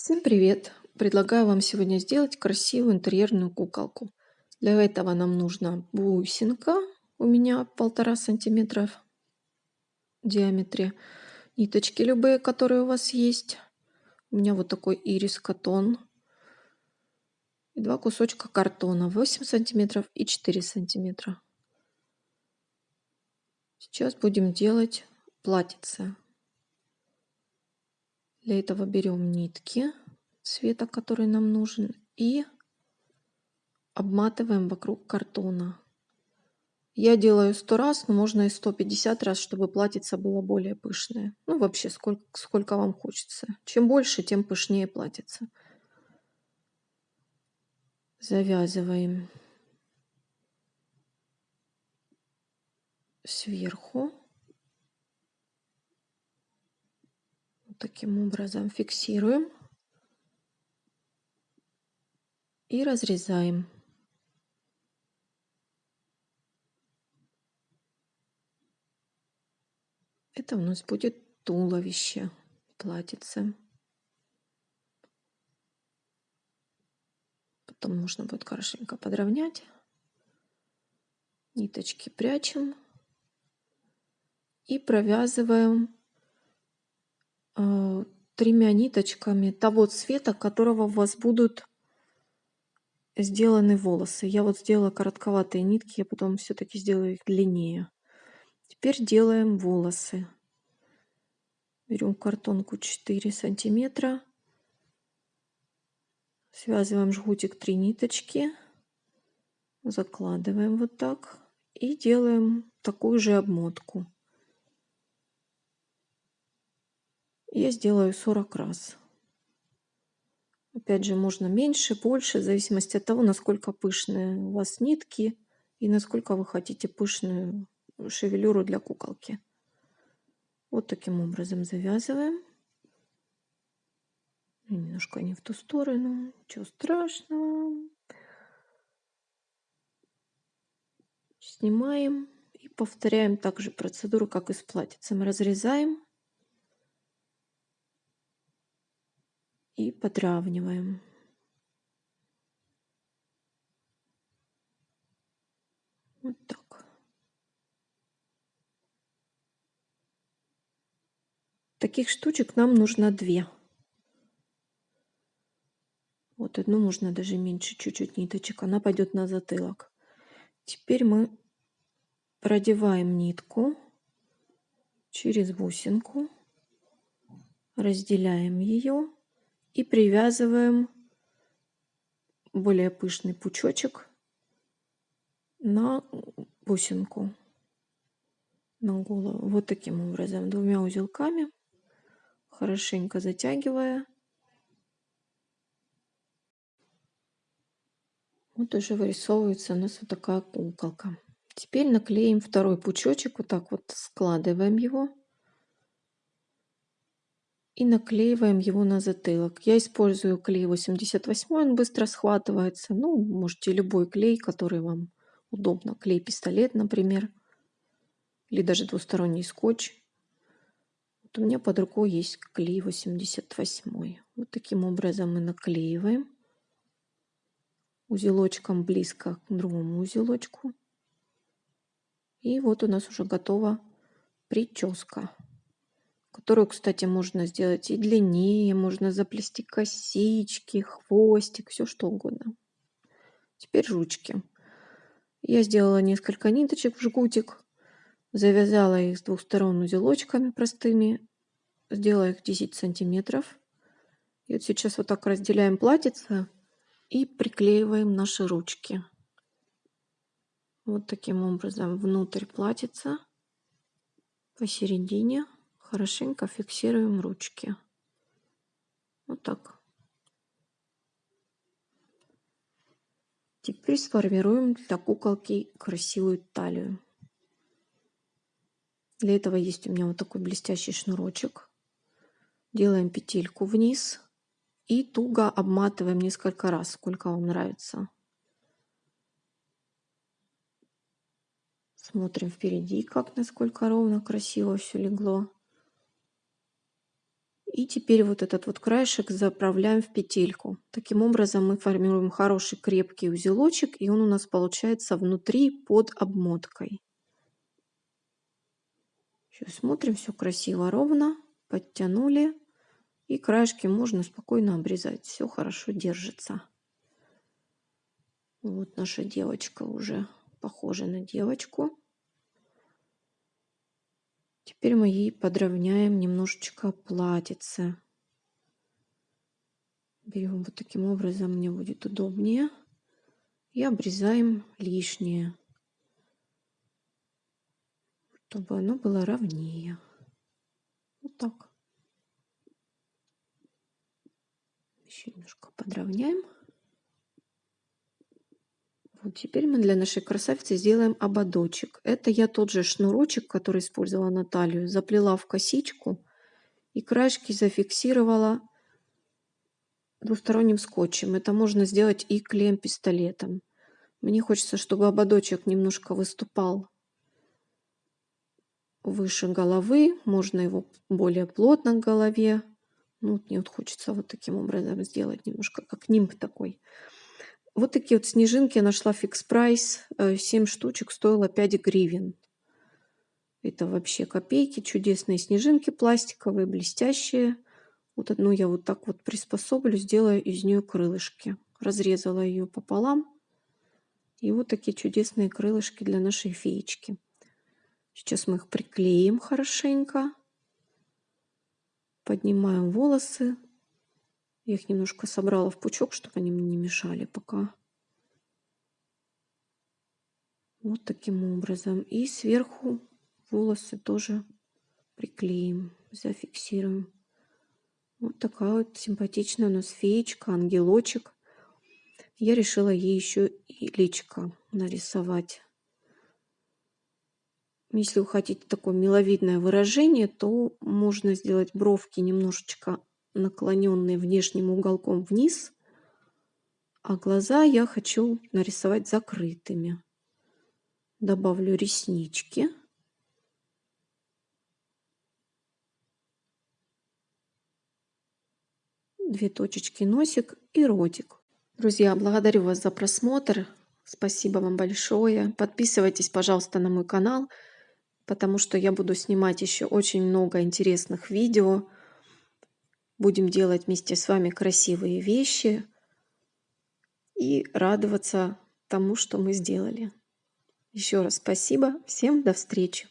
Всем привет! Предлагаю вам сегодня сделать красивую интерьерную куколку. Для этого нам нужна бусинка, у меня полтора сантиметра в диаметре, ниточки любые, которые у вас есть. У меня вот такой ирис катон. И два кусочка картона 8 сантиметров и 4 сантиметра. Сейчас будем делать платьице. Для этого берем нитки цвета, который нам нужен, и обматываем вокруг картона. Я делаю 100 раз, но можно и 150 раз, чтобы платьице было более пышное. Ну, вообще, сколько, сколько вам хочется. Чем больше, тем пышнее платьице. Завязываем сверху. Таким образом фиксируем и разрезаем. Это у нас будет туловище платьице. Потом нужно будет хорошенько подровнять. Ниточки прячем и провязываем тремя ниточками того цвета, которого у вас будут сделаны волосы. Я вот сделала коротковатые нитки, я потом все-таки сделаю их длиннее. Теперь делаем волосы. Берем картонку 4 сантиметра. Связываем жгутик 3 ниточки. Закладываем вот так. И делаем такую же обмотку. Я сделаю 40 раз. Опять же, можно меньше, больше, в зависимости от того, насколько пышные у вас нитки и насколько вы хотите пышную шевелюру для куколки. Вот таким образом завязываем. Немножко не в ту сторону, ничего страшного. Снимаем и повторяем также процедуру, как и с платьицем. Разрезаем и подравниваем. Вот так. Таких штучек нам нужно две. Вот одну можно даже меньше чуть-чуть ниточек. Она пойдет на затылок. Теперь мы продеваем нитку через бусинку, разделяем ее и привязываем более пышный пучочек на бусинку на голову. Вот таким образом двумя узелками хорошенько затягивая. Вот уже вырисовывается у нас вот такая куколка. Теперь наклеим второй пучочек вот так вот складываем его и наклеиваем его на затылок. Я использую клей 88, он быстро схватывается. Ну, можете любой клей, который вам удобно. Клей-пистолет, например, или даже двусторонний скотч. Вот у меня под рукой есть клей 88. Вот таким образом мы наклеиваем узелочком близко к другому узелочку. И вот у нас уже готова прическа которую, кстати, можно сделать и длиннее, можно заплести косички, хвостик, все что угодно. Теперь ручки. Я сделала несколько ниточек в жгутик, завязала их с двух сторон узелочками простыми, сделала их 10 сантиметров. И вот сейчас вот так разделяем платьице и приклеиваем наши ручки. Вот таким образом внутрь платьица посередине хорошенько фиксируем ручки. Вот так. Теперь сформируем для куколки красивую талию. Для этого есть у меня вот такой блестящий шнурочек. Делаем петельку вниз и туго обматываем несколько раз, сколько вам нравится. Смотрим впереди, как насколько ровно, красиво все легло. И теперь вот этот вот краешек заправляем в петельку. Таким образом мы формируем хороший крепкий узелочек, и он у нас получается внутри под обмоткой. Сейчас смотрим, все красиво, ровно, подтянули. И краешки можно спокойно обрезать. Все хорошо держится. Вот наша девочка уже похожа на девочку. Теперь мы ей подровняем немножечко платьице. Берем вот таким образом, мне будет удобнее. И обрезаем лишнее, чтобы оно было ровнее. Вот так. Еще немножко подровняем. Вот теперь мы для нашей красавицы сделаем ободочек. Это я тот же шнурочек, который использовала на талию, заплела в косичку и краешки зафиксировала двусторонним скотчем. Это можно сделать и клеем-пистолетом. Мне хочется, чтобы ободочек немножко выступал выше головы. Можно его более плотно к голове. Ну, мне вот хочется вот таким образом сделать немножко, как нимб такой. Вот такие вот снежинки я нашла фикс прайс. 7 штучек стоило 5 гривен. Это вообще копейки. Чудесные снежинки пластиковые, блестящие. Вот одну я вот так вот приспособлю, сделаю из нее крылышки. Разрезала ее пополам. И вот такие чудесные крылышки для нашей феечки. Сейчас мы их приклеим хорошенько. Поднимаем волосы я их немножко собрала в пучок, чтобы они мне не мешали пока. Вот таким образом. И сверху волосы тоже приклеим, зафиксируем. Вот такая вот симпатичная у нас феечка, ангелочек. Я решила ей еще и личко нарисовать. Если вы хотите такое миловидное выражение, то можно сделать бровки немножечко наклоненные внешним уголком вниз, а глаза я хочу нарисовать закрытыми. Добавлю реснички. Две точечки носик и ротик. Друзья, благодарю вас за просмотр. Спасибо вам большое. Подписывайтесь, пожалуйста, на мой канал, потому что я буду снимать еще очень много интересных видео будем делать вместе с вами красивые вещи и радоваться тому, что мы сделали. Еще раз спасибо. Всем до встречи.